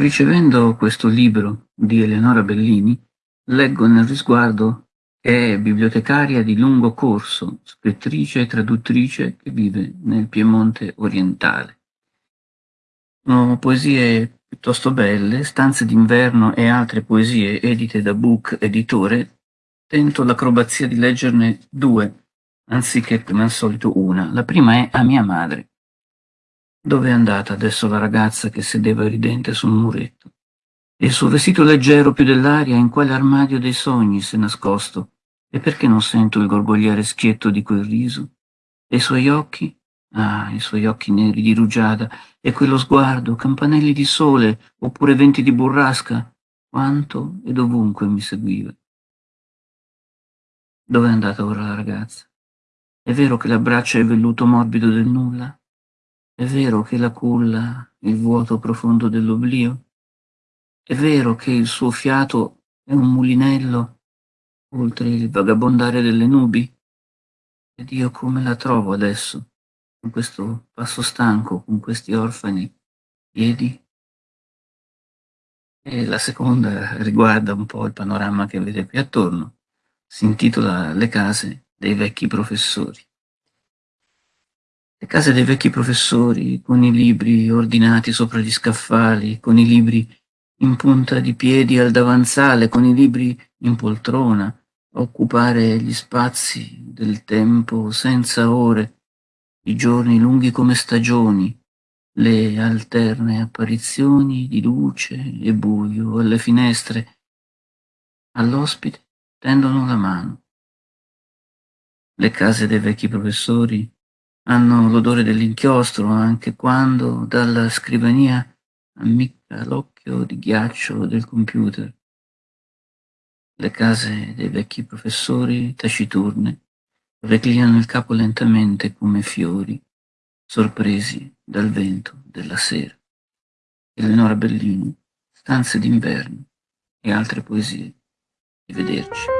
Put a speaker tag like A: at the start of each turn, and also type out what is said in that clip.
A: Ricevendo questo libro di Eleonora Bellini, leggo nel risguardo che è bibliotecaria di lungo corso, scrittrice e traduttrice che vive nel Piemonte orientale. Sono poesie piuttosto belle, Stanze d'inverno e altre poesie edite da Book Editore, tento l'acrobazia di leggerne due, anziché come al solito una. La prima è A mia madre. Dove è andata adesso la ragazza che sedeva ridente sul muretto? E il suo vestito leggero più dell'aria in quale armadio dei sogni s'è nascosto? E perché non sento il gorgogliare schietto di quel riso? E i suoi occhi? Ah, i suoi occhi neri di rugiada, e quello sguardo, campanelli di sole, oppure venti di burrasca, quanto e dovunque mi seguiva. Dove è andata ora la ragazza? È vero che l'abbraccia il velluto morbido del nulla? È vero che la culla il vuoto profondo dell'oblio? È vero che il suo fiato è un mulinello oltre il vagabondare delle nubi? Ed io come la trovo adesso, con questo passo stanco, con questi orfani piedi? E la seconda riguarda un po' il panorama che vede qui attorno. Si intitola Le case dei vecchi professori. Le case dei vecchi professori, con i libri ordinati sopra gli scaffali, con i libri in punta di piedi al davanzale, con i libri in poltrona, a occupare gli spazi del tempo senza ore, i giorni lunghi come stagioni, le alterne apparizioni di luce e buio alle finestre, all'ospite tendono la mano. Le case dei vecchi professori hanno l'odore dell'inchiostro anche quando dalla scrivania ammicca l'occhio di ghiaccio del computer. Le case dei vecchi professori taciturne reclinano il capo lentamente come fiori, sorpresi dal vento della sera. Eleonora Bellini, Stanze d'inverno e altre poesie. Arrivederci.